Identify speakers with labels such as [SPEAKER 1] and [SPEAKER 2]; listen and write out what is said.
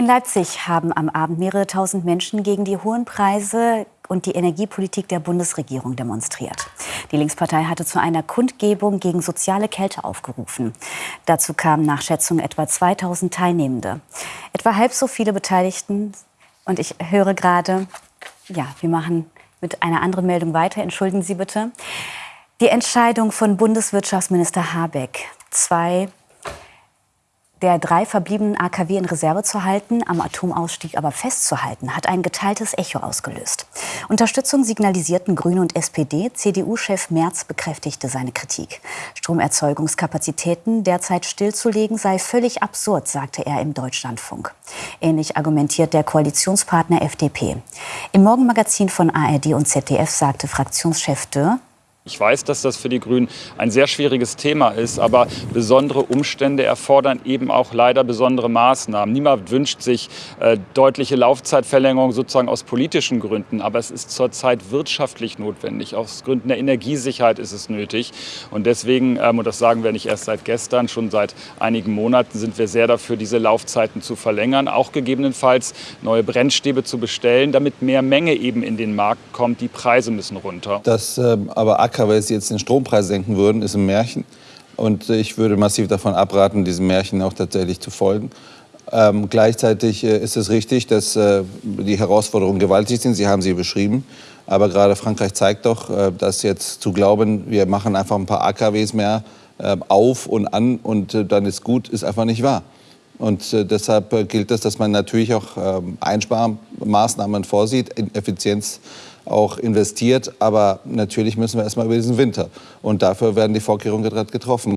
[SPEAKER 1] In Leipzig haben am Abend mehrere tausend Menschen gegen die hohen Preise und die Energiepolitik der Bundesregierung demonstriert. Die Linkspartei hatte zu einer Kundgebung gegen soziale Kälte aufgerufen. Dazu kamen nach Schätzungen etwa 2000 Teilnehmende. Etwa halb so viele Beteiligten. Und ich höre gerade, ja, wir machen mit einer anderen Meldung weiter. Entschuldigen Sie bitte. Die Entscheidung von Bundeswirtschaftsminister Habeck, zwei der drei verbliebenen AKW in Reserve zu halten, am Atomausstieg aber festzuhalten, hat ein geteiltes Echo ausgelöst. Unterstützung signalisierten Grüne und SPD. CDU-Chef Merz bekräftigte seine Kritik. Stromerzeugungskapazitäten derzeit stillzulegen sei völlig absurd, sagte er im Deutschlandfunk. Ähnlich argumentiert der Koalitionspartner FDP. Im Morgenmagazin von ARD und ZDF sagte Fraktionschef Dürr,
[SPEAKER 2] ich weiß, dass das für die Grünen ein sehr schwieriges Thema ist, aber besondere Umstände erfordern eben auch leider besondere Maßnahmen. Niemand wünscht sich äh, deutliche Laufzeitverlängerung sozusagen aus politischen Gründen, aber es ist zurzeit wirtschaftlich notwendig. Aus Gründen der Energiesicherheit ist es nötig. Und deswegen, ähm, und das sagen wir nicht erst seit gestern, schon seit einigen Monaten sind wir sehr dafür, diese Laufzeiten zu verlängern, auch gegebenenfalls neue Brennstäbe zu bestellen, damit mehr Menge eben in den Markt kommt. Die Preise müssen runter.
[SPEAKER 3] Das ähm, aber Acker, weil sie jetzt den Strompreis senken würden, ist ein Märchen. Und ich würde massiv davon abraten, diesem Märchen auch tatsächlich zu folgen. Ähm, gleichzeitig äh, ist es richtig, dass äh, die Herausforderungen gewaltig sind. Sie haben sie beschrieben. Aber gerade Frankreich zeigt doch, äh, dass jetzt zu glauben, wir machen einfach ein paar AKWs mehr äh, auf und an und äh, dann ist gut, ist einfach nicht wahr. Und äh, deshalb gilt es, dass man natürlich auch ähm, Einsparmaßnahmen vorsieht, in Effizienz auch investiert. Aber natürlich müssen wir erst mal über diesen Winter. Und dafür werden die Vorkehrungen gerade getroffen.